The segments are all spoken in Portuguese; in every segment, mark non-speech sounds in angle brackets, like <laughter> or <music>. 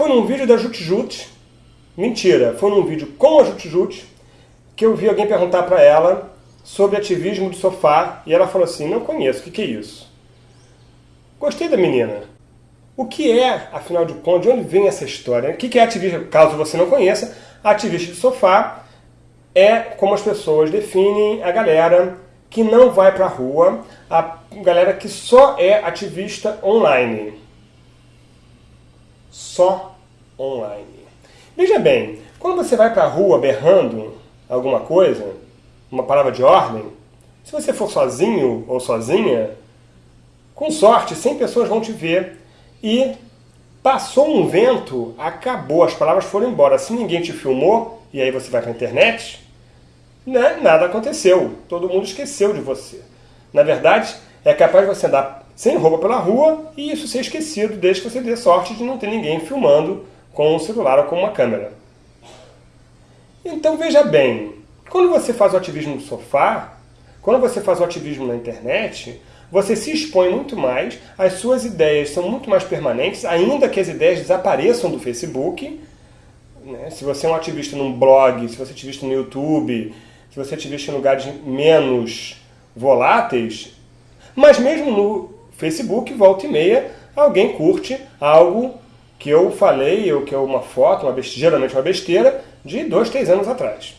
foi num vídeo da Jutjut, mentira, foi num vídeo com a Jutjut, que eu vi alguém perguntar para ela sobre ativismo de sofá, e ela falou assim, não conheço, o que, que é isso? Gostei da menina. O que é, afinal de contas, de onde vem essa história? O que é ativismo? Caso você não conheça, ativista de sofá é como as pessoas definem a galera que não vai para a rua, a galera que só é ativista online. Só online. Veja bem, quando você vai para a rua berrando alguma coisa, uma palavra de ordem, se você for sozinho ou sozinha, com sorte 100 pessoas vão te ver e passou um vento, acabou, as palavras foram embora. Se ninguém te filmou, e aí você vai para a internet, né, nada aconteceu. Todo mundo esqueceu de você. Na verdade, é capaz de você andar sem roupa pela rua e isso ser esquecido desde que você dê sorte de não ter ninguém filmando com um celular ou com uma câmera. Então veja bem, quando você faz o ativismo no sofá, quando você faz o ativismo na internet, você se expõe muito mais, as suas ideias são muito mais permanentes, ainda que as ideias desapareçam do Facebook. Né? Se você é um ativista num blog, se você é ativista no YouTube, se você é ativista em lugares menos voláteis, mas mesmo no Facebook, volta e meia, alguém curte algo que eu falei, ou que é uma foto, uma besteira, geralmente uma besteira, de dois, três anos atrás.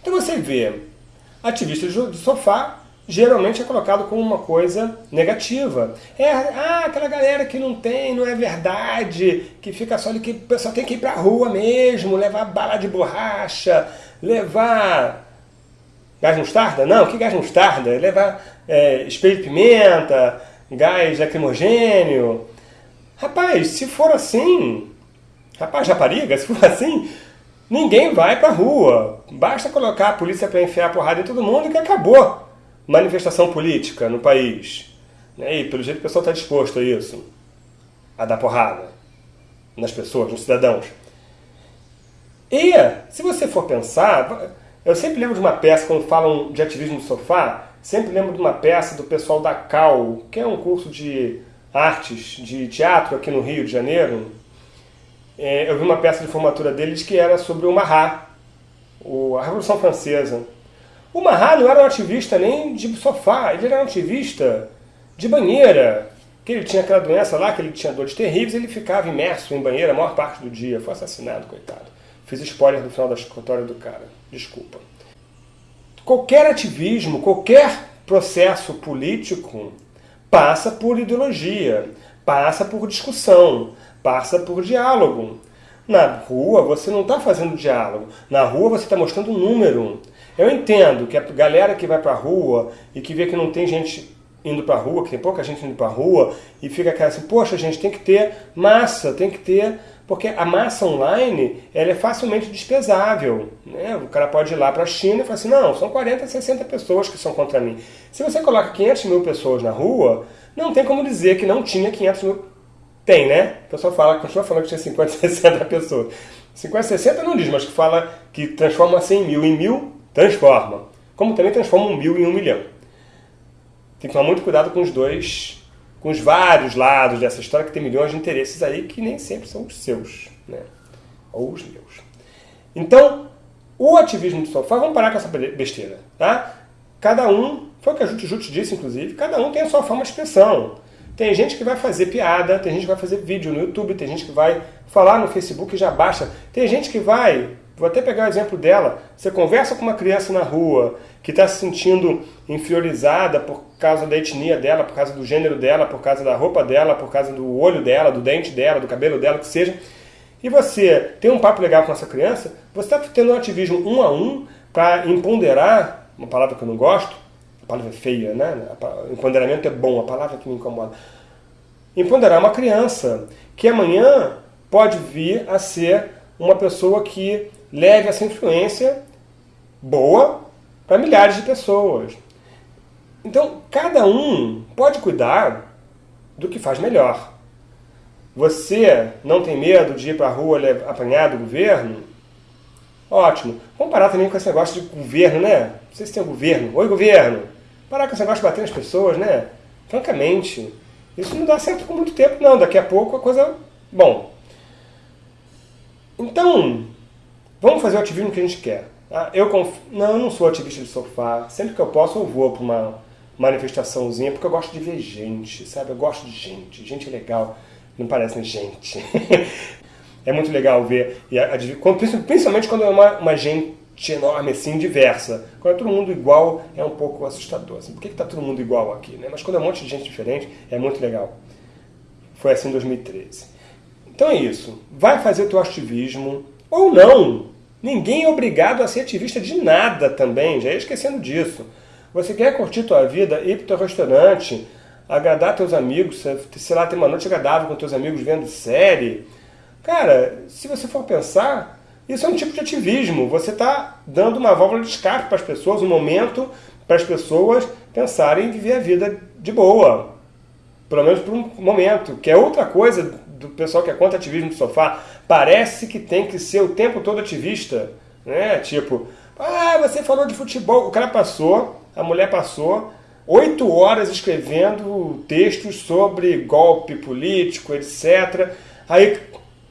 Então você vê ativistas de sofá geralmente é colocado como uma coisa negativa. É, ah, aquela galera que não tem, não é verdade, que fica só ali, que pessoal tem que ir pra rua mesmo, levar bala de borracha, levar gás mostarda? Não, que gás mostarda? Levar é, espelho de pimenta, gás lacrimogênio. Rapaz, se for assim, rapaz, rapariga, <laughs> se for assim, ninguém vai pra rua. Basta colocar a polícia para enfiar a porrada em todo mundo que acabou manifestação política no país. Né? E pelo jeito o pessoal está disposto a isso, a dar porrada nas pessoas, nos cidadãos. E, se você for pensar, eu sempre lembro de uma peça, quando falam de ativismo no sofá, sempre lembro de uma peça do pessoal da CAL, que é um curso de artes, de teatro aqui no Rio de Janeiro. É, eu vi uma peça de formatura deles que era sobre o Marat, a Revolução Francesa. O Mahat não era um ativista nem de sofá, ele era um ativista de banheira. Que ele tinha aquela doença lá, que ele tinha dores terríveis, ele ficava imerso em banheira a maior parte do dia. Foi assassinado, coitado. Fiz spoiler do final da escritória do cara. Desculpa. Qualquer ativismo, qualquer processo político passa por ideologia, passa por discussão, passa por diálogo. Na rua você não está fazendo diálogo. Na rua você está mostrando um número. Eu entendo que a galera que vai para a rua e que vê que não tem gente indo para a rua, que tem pouca gente indo para a rua, e fica aquela assim, poxa gente, tem que ter massa, tem que ter... Porque a massa online ela é facilmente despesável. Né? O cara pode ir lá para a China e falar assim, não, são 40, 60 pessoas que são contra mim. Se você coloca 500 mil pessoas na rua, não tem como dizer que não tinha 500 mil... Tem, né? O pessoal fala, continua falando que tinha 50, 60 <laughs> pessoas. 50, 60 não diz, mas que fala que transforma 100 mil em mil, transforma. Como também transforma um mil em um milhão. Tem que tomar muito cuidado com os dois, com os vários lados dessa história, que tem milhões de interesses aí que nem sempre são os seus, né? ou os meus. Então, o ativismo do sofá, vamos parar com essa besteira, tá? Cada um, foi o que a Jute Jute disse, inclusive, cada um tem a sua forma de expressão. Tem gente que vai fazer piada, tem gente que vai fazer vídeo no YouTube, tem gente que vai falar no Facebook e já baixa. Tem gente que vai Vou até pegar o exemplo dela. Você conversa com uma criança na rua que está se sentindo inferiorizada por causa da etnia dela, por causa do gênero dela, por causa da roupa dela, por causa do olho dela, do dente dela, do cabelo dela, que seja. E você tem um papo legal com essa criança, você está tendo um ativismo um a um para empoderar, uma palavra que eu não gosto, a palavra é feia, né? Empoderamento é bom, a palavra que me incomoda. Empoderar uma criança que amanhã pode vir a ser uma pessoa que leve essa influência boa para milhares de pessoas. Então, cada um pode cuidar do que faz melhor. Você não tem medo de ir para a rua apanhar do governo? Ótimo. Vamos parar também com esse negócio de governo, né? Vocês têm governo. Oi, governo. Parar com esse negócio de bater nas pessoas, né? Francamente, isso não dá certo por muito tempo, não. Daqui a pouco a coisa... Bom, Então, vamos fazer o ativismo que a gente quer. Ah, eu conf... Não, eu não sou ativista de sofá. Sempre que eu posso, eu vou para uma manifestaçãozinha, porque eu gosto de ver gente, sabe? Eu gosto de gente. Gente é legal. Não parece gente. <laughs> é muito legal ver. E principalmente quando é uma, uma gente enorme, assim, diversa. Quando é todo mundo igual, é um pouco assustador. Assim, por que está todo mundo igual aqui? Né? Mas quando é um monte de gente diferente, é muito legal. Foi assim em 2013. Então é isso. Vai fazer teu ativismo, ou não. Ninguém é obrigado a ser ativista de nada também, já ia esquecendo disso. Você quer curtir tua vida, ir para o teu restaurante, agradar teus amigos, sei lá, ter uma noite agradável com teus amigos vendo série. Cara, se você for pensar, isso é um tipo de ativismo. Você está dando uma válvula de escape para as pessoas, um momento para as pessoas pensarem em viver a vida de boa. Pelo menos por um momento, que é outra coisa do pessoal que é contra ativismo do sofá. Parece que tem que ser o tempo todo ativista. Né? Tipo, ah, você falou de futebol. O cara passou, a mulher passou, oito horas escrevendo textos sobre golpe político, etc. Aí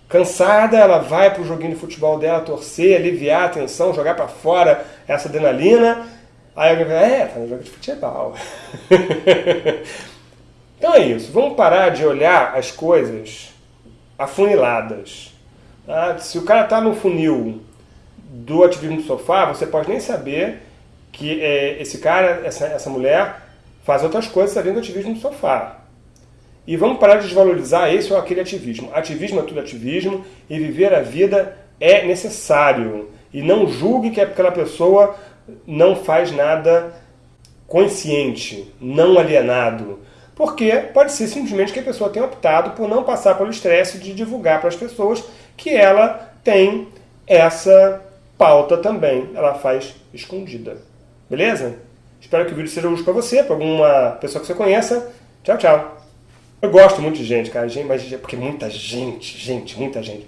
Cansada, ela vai para o joguinho de futebol dela torcer, aliviar a tensão, jogar para fora essa adrenalina. Aí alguém fala, é, tá no jogo de futebol. <laughs> então é isso, vamos parar de olhar as coisas afuniladas. Tá? Se o cara está no funil do ativismo do sofá, você pode nem saber que é, esse cara, essa, essa mulher, faz outras coisas além do ativismo do sofá. E vamos parar de desvalorizar esse ou aquele ativismo. Ativismo é tudo ativismo e viver a vida é necessário. E não julgue que aquela pessoa não faz nada consciente, não alienado. Porque pode ser simplesmente que a pessoa tenha optado por não passar pelo estresse de divulgar para as pessoas que ela tem essa pauta também. Ela faz escondida. Beleza? Espero que o vídeo seja útil para você, para alguma pessoa que você conheça. Tchau, tchau. Eu gosto muito de gente, cara, gente, mas porque muita gente, gente, muita gente.